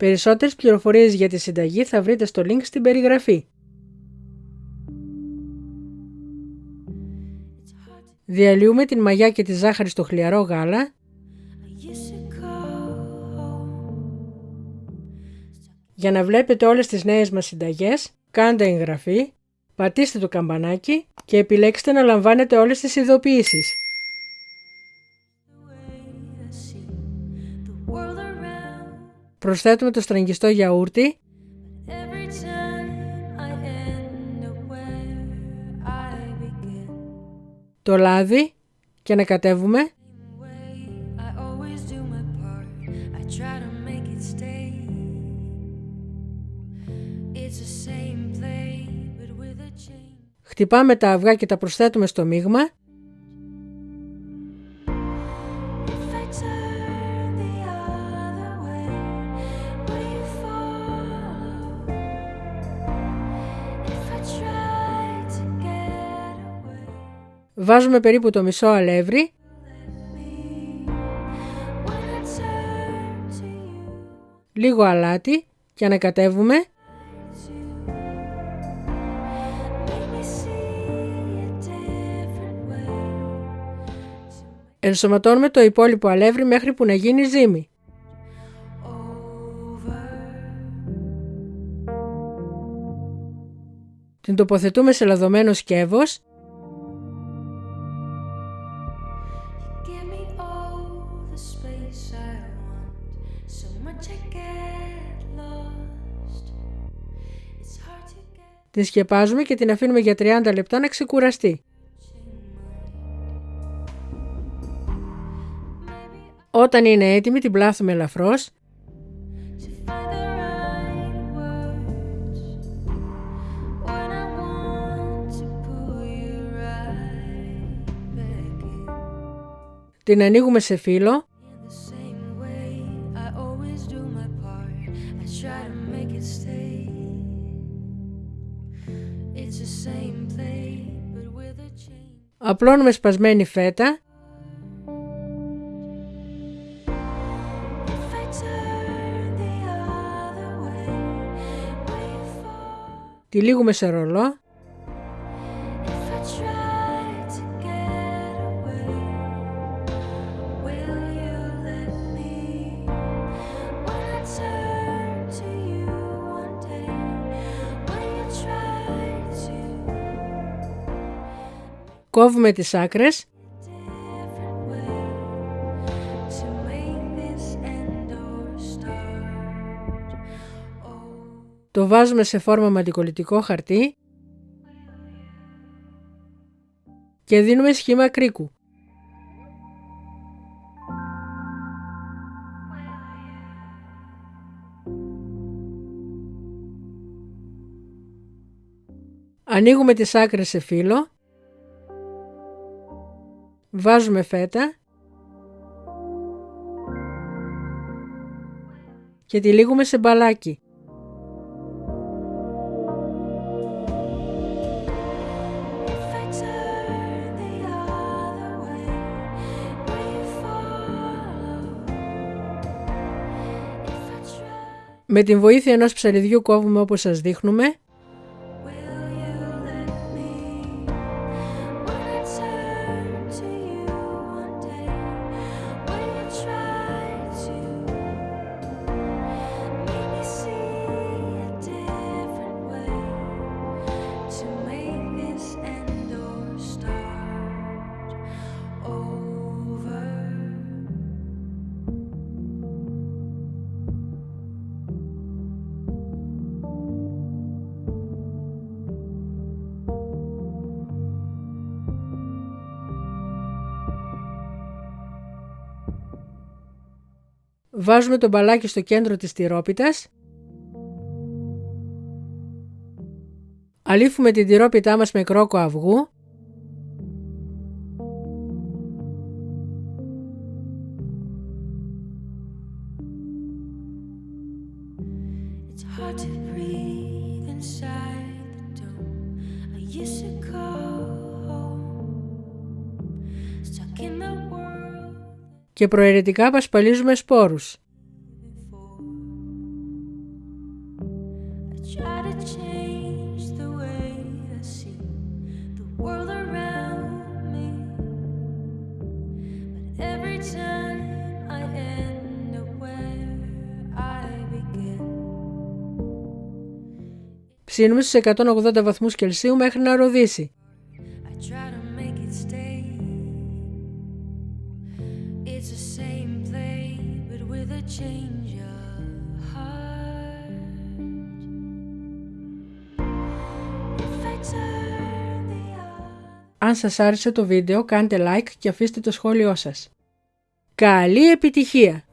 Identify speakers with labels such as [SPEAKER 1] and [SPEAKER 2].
[SPEAKER 1] Περισσότερες πληροφορίες για τη συνταγή θα βρείτε στο link στην περιγραφή. Διαλύουμε την μαγιά και τη ζάχαρη στο χλιαρό γάλα Για να βλέπετε όλες τις νέες μας συνταγές, κάντε εγγραφή, πατήστε το καμπανάκι και επιλέξτε να λαμβάνετε όλες τις ειδοποιήσεις. Προσθέτουμε το στραγγιστό γιαούρτι. Το λάδι και ανακατεύουμε Χτυπάμε τα αυγά και τα προσθέτουμε στο μείγμα. Βάζουμε περίπου το μισό αλεύρι. Λίγο αλάτι και ανακατεύουμε. Ενσωματώνουμε το υπόλοιπο αλεύρι μέχρι που να γίνει ζύμη. Την τοποθετούμε σε λαδωμένο σκεύος Την σκεπάζουμε και την αφήνουμε για 30 λεπτά να ξεκουραστεί. Όταν είναι έτοιμη την πλάθουμε ελαφρώς Την ανοίγουμε σε φύλλο Απλώνουμε σπασμένη φέτα. Τυλίγουμε σε ρολό. Κόβουμε τις άκρες Το βάζουμε σε φόρμα με αντικολλητικό χαρτί και δίνουμε σχήμα κρίκου. Ανοίγουμε τις άκρες σε φύλλο, βάζουμε φέτα και τυλίγουμε σε μπαλάκι. Με την βοήθεια ενός ψαριδιού κόβουμε όπως σας δείχνουμε Βάζουμε το μπαλάκι στο κέντρο της τυρόπιτας. Αλήφουμε την τυρόπιτά μας με κρόκο αυγού και προαιρετικά πασπαλίζουμε σπόρους. Ψήνουμε στους 180 βαθμούς Κελσίου μέχρι να ροδίσει. Αν σας άρεσε το βίντεο κάντε like και αφήστε το σχόλιο σας. Καλή επιτυχία!